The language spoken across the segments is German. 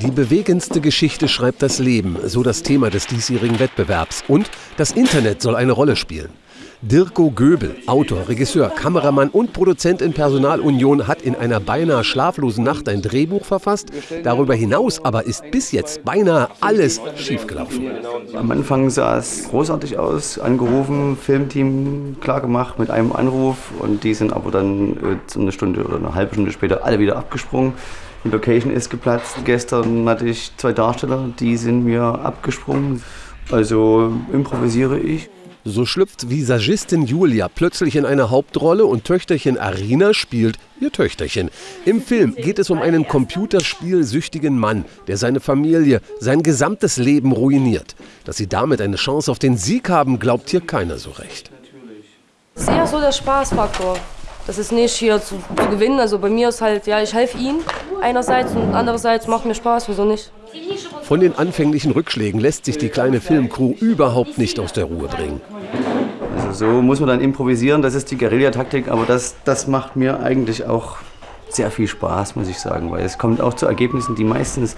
Die bewegendste Geschichte schreibt das Leben, so das Thema des diesjährigen Wettbewerbs. Und das Internet soll eine Rolle spielen. Dirko Göbel, Autor, Regisseur, Kameramann und Produzent in Personalunion, hat in einer beinahe schlaflosen Nacht ein Drehbuch verfasst. Darüber hinaus aber ist bis jetzt beinahe alles schiefgelaufen. Am Anfang sah es großartig aus, angerufen, Filmteam klargemacht mit einem Anruf und die sind aber dann äh, eine Stunde oder eine halbe Stunde später alle wieder abgesprungen. Die Location ist geplatzt. Gestern hatte ich zwei Darsteller, die sind mir abgesprungen. Also improvisiere ich. So schlüpft Visagistin Julia plötzlich in eine Hauptrolle und Töchterchen Arina spielt ihr Töchterchen. Im Film geht es um einen computerspielsüchtigen Mann, der seine Familie, sein gesamtes Leben ruiniert. Dass sie damit eine Chance auf den Sieg haben, glaubt hier keiner so recht. Das ist eher so der Spaßfaktor. Das ist nicht hier zu, zu gewinnen. Also bei mir ist halt, ja, ich helfe ihm einerseits und andererseits macht mir Spaß, wieso nicht? Von den anfänglichen Rückschlägen lässt sich die kleine Filmcrew überhaupt nicht aus der Ruhe bringen. Also so muss man dann improvisieren, das ist die Guerillataktik, aber das, das macht mir eigentlich auch sehr viel Spaß, muss ich sagen, weil es kommt auch zu Ergebnissen, die meistens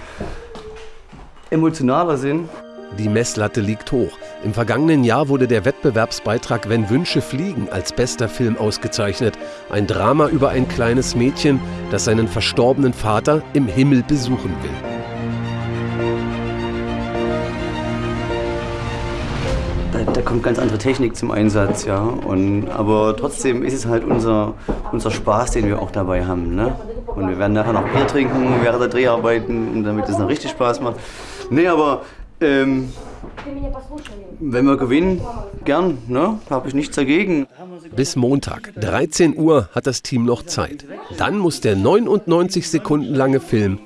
emotionaler sind. Die Messlatte liegt hoch. Im vergangenen Jahr wurde der Wettbewerbsbeitrag Wenn Wünsche fliegen als bester Film ausgezeichnet. Ein Drama über ein kleines Mädchen, das seinen verstorbenen Vater im Himmel besuchen will. Da, kommt ganz andere Technik zum Einsatz, ja. Und, aber trotzdem ist es halt unser, unser Spaß, den wir auch dabei haben. Ne? Und wir werden nachher noch Bier trinken während der Dreharbeiten, damit es noch richtig Spaß macht. Nee, aber ähm, wenn wir gewinnen, gern, ne? habe ich nichts dagegen. Bis Montag, 13 Uhr, hat das Team noch Zeit. Dann muss der 99 Sekunden lange Film